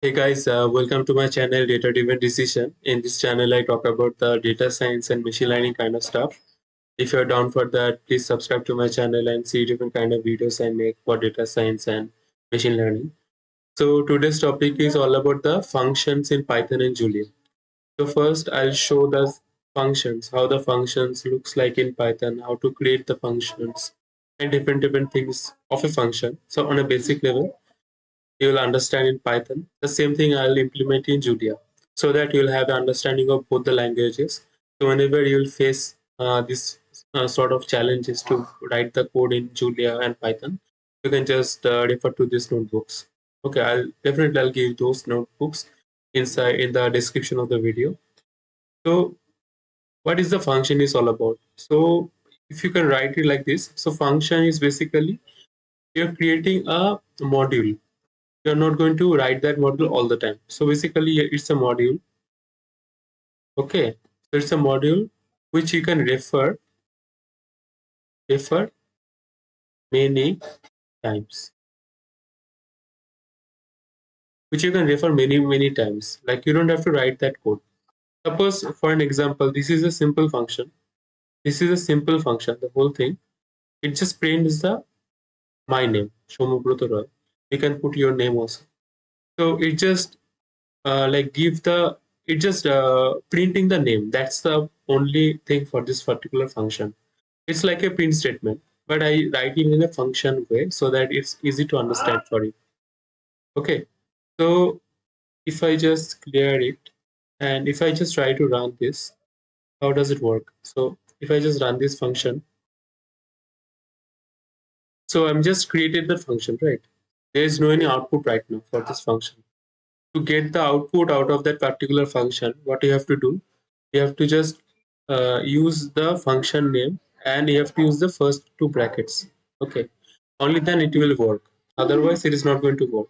Hey guys, uh, welcome to my channel Data Driven Decision. In this channel, I talk about the data science and machine learning kind of stuff. If you're down for that, please subscribe to my channel and see different kind of videos I make for data science and machine learning. So today's topic is all about the functions in Python and Julia. So first, I'll show the functions, how the functions looks like in Python, how to create the functions, and different different things of a function. So on a basic level, you will understand in Python. The same thing I'll implement in Julia so that you'll have understanding of both the languages. So whenever you'll face uh, this uh, sort of challenges to write the code in Julia and Python, you can just uh, refer to these notebooks. Okay, I'll definitely I'll give those notebooks inside in the description of the video. So what is the function is all about? So if you can write it like this, so function is basically you're creating a module you're not going to write that module all the time. So basically it's a module. Okay so it's a module which you can refer refer many times. Which you can refer many many times. Like you don't have to write that code. Suppose for an example this is a simple function. This is a simple function the whole thing. It just prints the my name Shomubroto Roy you can put your name also. So it just uh, like give the it just uh, printing the name. That's the only thing for this particular function. It's like a print statement but i write it in a function way so that it's easy to understand for you. Okay. So if i just clear it and if i just try to run this how does it work? So if i just run this function. So i'm just created the function right there is no any output right now for this function. To get the output out of that particular function what you have to do you have to just uh, use the function name and you have to use the first two brackets. Okay. Only then it will work. Otherwise it is not going to work.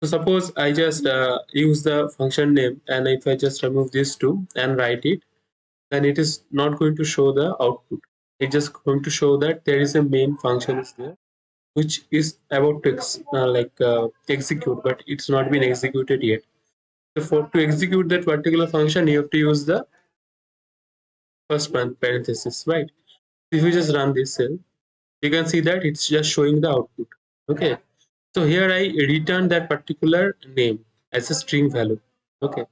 So suppose i just uh, use the function name and if i just remove these two and write it then it is not going to show the output. It's just going to show that there is a main function is there which is about to ex uh, like uh, execute but it's not been executed yet. So for to execute that particular function you have to use the first parenthesis right? If you just run this cell you can see that it's just showing the output okay? So here i return that particular name as a string value okay?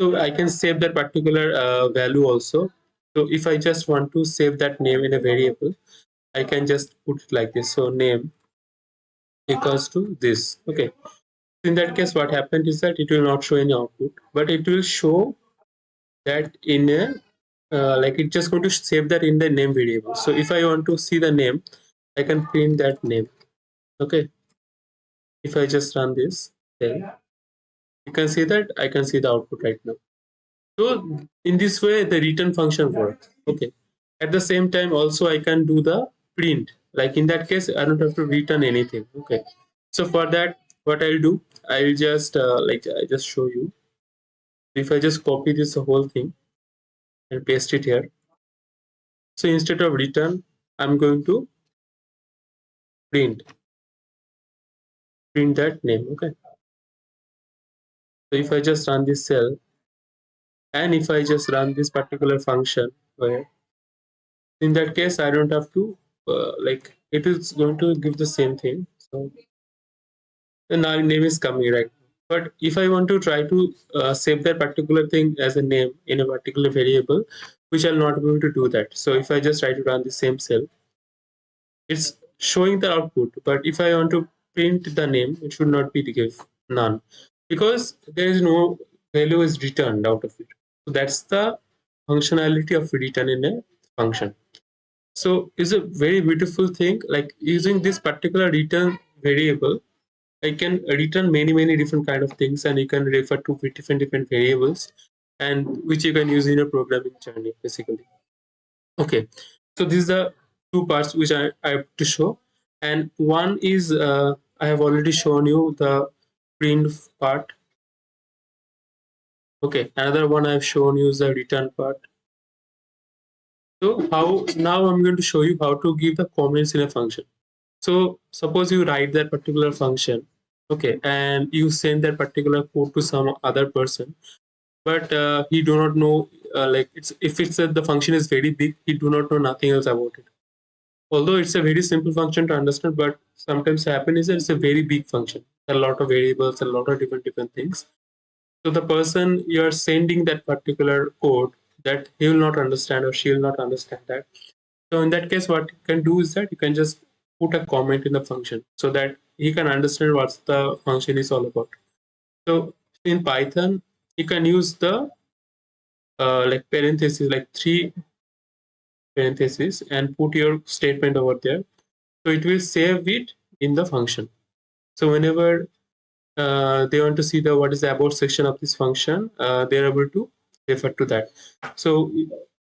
So i can save that particular uh, value also. So if i just want to save that name in a variable i can just put it like this. So name equals to this. Okay. In that case what happened is that it will not show any output but it will show that in a uh, like it's just going to save that in the name variable. So if i want to see the name i can print that name. Okay. If i just run this then you can see that i can see the output right now. So in this way the return function works. Okay. At the same time also i can do the print like in that case i don't have to return anything. Okay. So for that what i'll do i'll just uh, like i just show you. If i just copy this whole thing and paste it here. So instead of return i'm going to print. Print that name okay. So if i just run this cell and if i just run this particular function where in that case i don't have to uh, like it is going to give the same thing. So the name is coming right? But if i want to try to uh, save that particular thing as a name in a particular variable which i'll not be able to do that. So if i just try to run the same cell it's showing the output. But if i want to print the name it should not be to give none. Because there is no value is returned out of it. So that's the functionality of return in a function so it's a very beautiful thing like using this particular return variable i can return many many different kind of things and you can refer to different different variables and which you can use in your programming journey basically. Okay so these are two parts which i, I have to show. And one is uh, i have already shown you the print part. Okay another one i've shown you is the return part so how now I'm going to show you how to give the comments in a function. So suppose you write that particular function okay and you send that particular code to some other person but uh, he do not know uh, like it's if it's uh, the function is very big he do not know nothing else about it although it's a very simple function to understand but sometimes happen is that it's a very big function a lot of variables a lot of different different things so the person you are sending that particular code that he will not understand or she will not understand that. So in that case what you can do is that you can just put a comment in the function so that he can understand what the function is all about. So in python you can use the uh, like parentheses like three parentheses and put your statement over there. So it will save it in the function. So whenever uh, they want to see the what is the about section of this function uh, they're able to refer to that. So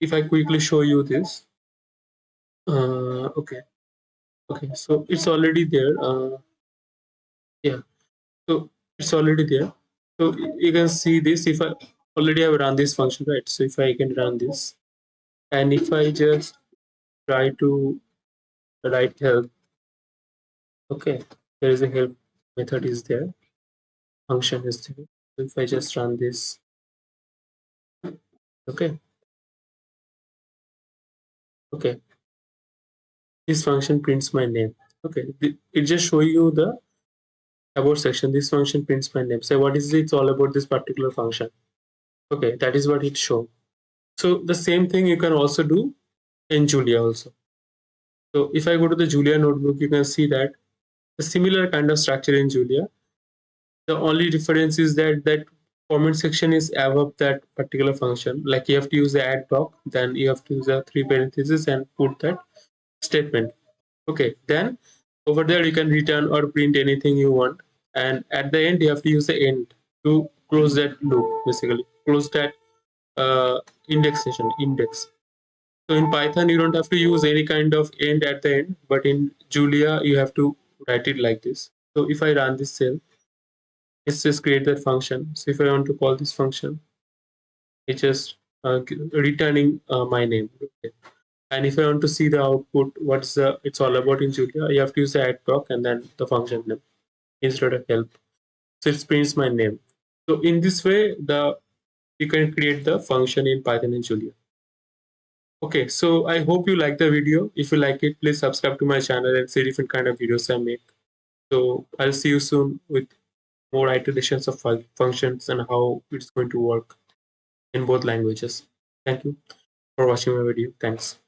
if i quickly show you this uh, okay okay so it's already there uh, yeah so it's already there. So you can see this if i already have run this function right? So if i can run this and if i just try to write help okay there is a help method is there function is there. If i just run this okay. Okay. This function prints my name. Okay. It just show you the about section. This function prints my name. So what is it? It's all about this particular function. Okay. That is what it show. So the same thing you can also do in julia also. So if i go to the julia notebook you can see that a similar kind of structure in julia. The only difference is that that comment section is above that particular function. Like you have to use the add block then you have to use the three parentheses and put that statement. Okay then over there you can return or print anything you want. And at the end you have to use the end to close that loop basically. Close that uh, indexation index. So in python you don't have to use any kind of end at the end but in julia you have to write it like this. So if i run this cell it's just create that function so if i want to call this function it's just uh, returning uh, my name okay and if I want to see the output, what's the it's all about in Julia, you have to use the add block and then the function name instead of help. So it prints my name. So in this way, the you can create the function in Python and Julia. Okay, so I hope you like the video. If you like it, please subscribe to my channel and see different kind of videos I make. So I'll see you soon with more iterations of functions and how it's going to work in both languages. Thank you for watching my video. Thanks.